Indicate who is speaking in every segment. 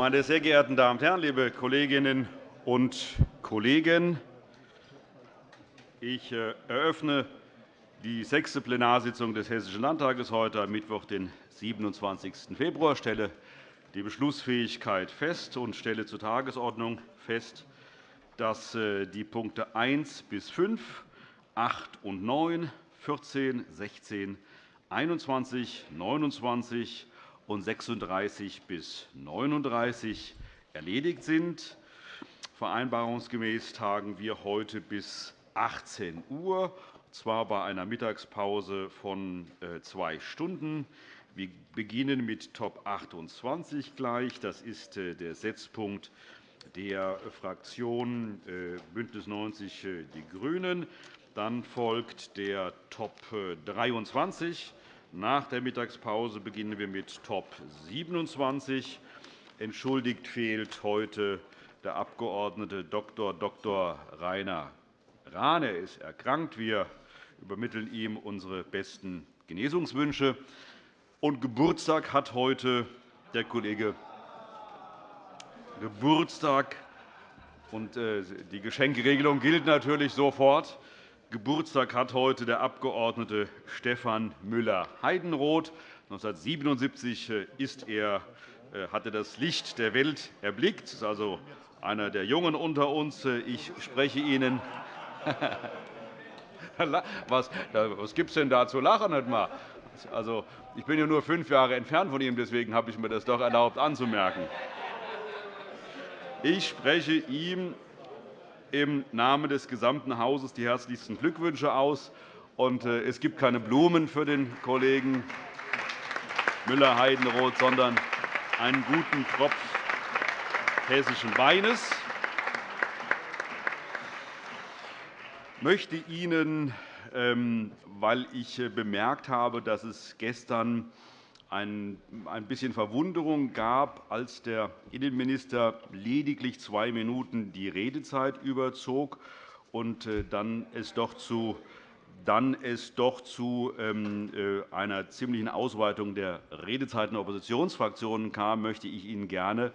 Speaker 1: Meine sehr geehrten Damen und Herren, liebe Kolleginnen und Kollegen! Ich äh, eröffne die sechste Plenarsitzung des Hessischen Landtages heute am Mittwoch, den 27. Februar. Ich stelle die Beschlussfähigkeit fest und stelle zur Tagesordnung fest, dass äh, die Punkte 1 bis 5, 8 und 9, 14, 16, 21, 29 und 36 bis 39 erledigt sind. Vereinbarungsgemäß tagen wir heute bis 18 Uhr, zwar bei einer Mittagspause von äh, zwei Stunden. Wir beginnen mit Top 28 gleich. Das ist äh, der Setzpunkt der Fraktion äh, BÜNDNIS 90 die GRÜNEN. Dann folgt der Top 23. Nach der Mittagspause beginnen wir mit Top 27. Entschuldigt fehlt heute der Abg. Dr. Dr. Rainer Rahn. Er ist erkrankt. Wir übermitteln ihm unsere besten Genesungswünsche. Und Geburtstag hat heute der Kollege Geburtstag. Und äh, die Geschenkeregelung gilt natürlich sofort. Geburtstag hat heute der Abg. Stefan Müller-Heidenroth. 1977 äh, ist er, äh, hatte das Licht der Welt erblickt. Er ist also einer der Jungen unter uns. Ich spreche Ihnen was, was gibt es denn da zu lachen? Also, ich bin ja nur fünf Jahre entfernt von ihm, deswegen habe ich mir das doch erlaubt anzumerken. Ich spreche ihm im Namen des gesamten Hauses die herzlichsten Glückwünsche aus. Äh, es gibt keine Blumen für den Kollegen Müller-Heidenroth, sondern einen guten Tropf hessischen Weines. Ich möchte Ihnen, ähm, weil ich äh, bemerkt habe, dass es gestern ein bisschen Verwunderung gab, als der Innenminister lediglich zwei Minuten die Redezeit überzog und äh, dann es doch zu dann es doch zu ähm, äh, einer ziemlichen Ausweitung der Redezeiten der Oppositionsfraktionen kam, möchte ich Ihnen gerne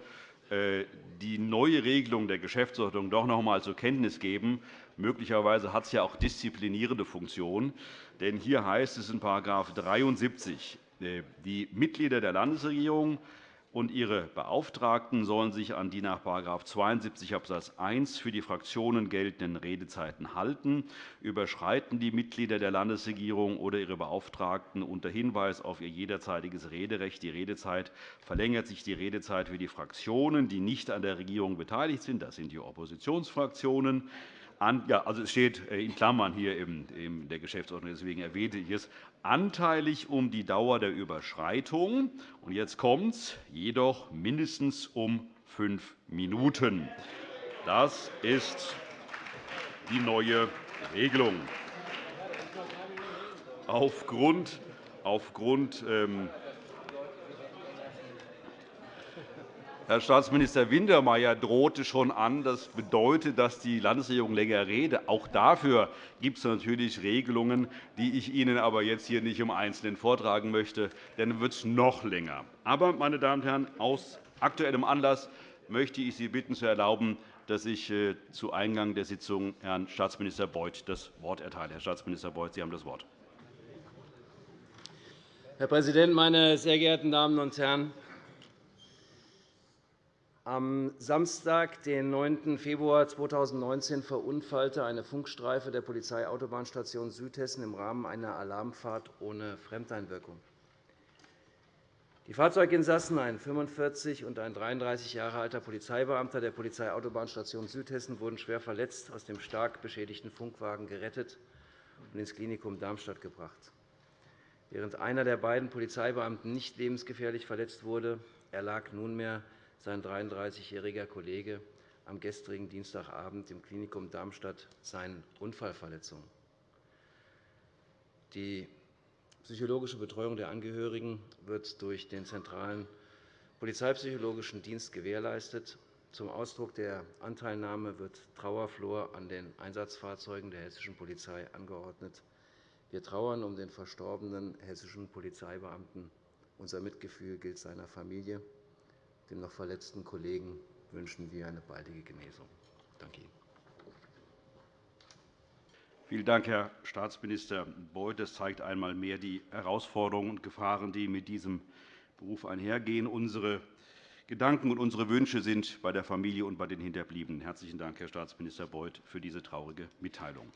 Speaker 1: äh, die neue Regelung der Geschäftsordnung doch noch einmal zur Kenntnis geben. Möglicherweise hat es ja auch disziplinierende Funktion. Denn hier heißt es in § 73, äh, die Mitglieder der Landesregierung und ihre Beauftragten sollen sich an die nach § 72 Abs. 1 für die Fraktionen geltenden Redezeiten halten. Überschreiten die Mitglieder der Landesregierung oder ihre Beauftragten unter Hinweis auf ihr jederzeitiges Rederecht die Redezeit, verlängert sich die Redezeit für die Fraktionen, die nicht an der Regierung beteiligt sind. Das sind die Oppositionsfraktionen ja, also es steht äh, in Klammern hier in der Geschäftsordnung, deswegen erwähnte ich es, anteilig um die Dauer der Überschreitung. Und jetzt kommt es, jedoch mindestens um fünf Minuten. Das ist die neue Regelung. Aufgrund, aufgrund ähm, Herr Staatsminister Wintermeyer drohte schon an, das bedeutet, dass die Landesregierung länger rede. Auch dafür gibt es natürlich Regelungen, die ich Ihnen aber jetzt hier nicht im Einzelnen vortragen möchte, denn dann wird es noch länger. Aber, meine Damen und Herren, aus aktuellem Anlass möchte ich Sie bitten, zu erlauben, dass ich äh, zu Eingang der Sitzung Herrn Staatsminister Beuth das Wort erteile. Herr Staatsminister Beuth, Sie haben das Wort.
Speaker 2: Herr Präsident, meine sehr geehrten Damen und Herren! Am Samstag, den 9. Februar 2019, verunfallte eine Funkstreife der Polizeiautobahnstation Südhessen im Rahmen einer Alarmfahrt ohne Fremdeinwirkung. Die Fahrzeuginsassen, ein 45 und ein 33 Jahre alter Polizeibeamter der Polizeiautobahnstation Südhessen, wurden schwer verletzt aus dem stark beschädigten Funkwagen gerettet und ins Klinikum Darmstadt gebracht. Während einer der beiden Polizeibeamten nicht lebensgefährlich verletzt wurde, erlag nunmehr sein 33-jähriger Kollege am gestrigen Dienstagabend im Klinikum Darmstadt seinen Unfallverletzungen. Die psychologische Betreuung der Angehörigen wird durch den zentralen Polizeipsychologischen Dienst gewährleistet. Zum Ausdruck der Anteilnahme wird Trauerflor an den Einsatzfahrzeugen der hessischen Polizei angeordnet. Wir trauern um den verstorbenen hessischen Polizeibeamten. Unser Mitgefühl gilt seiner Familie. Dem noch verletzten Kollegen wünschen wir eine baldige Genesung. Danke Ihnen.
Speaker 1: Vielen Dank, Herr Staatsminister Beuth. Das zeigt einmal mehr die Herausforderungen und Gefahren, die mit diesem Beruf einhergehen. Unsere Gedanken und unsere Wünsche sind bei der Familie und bei den Hinterbliebenen. Herzlichen Dank, Herr Staatsminister Beuth, für diese traurige Mitteilung.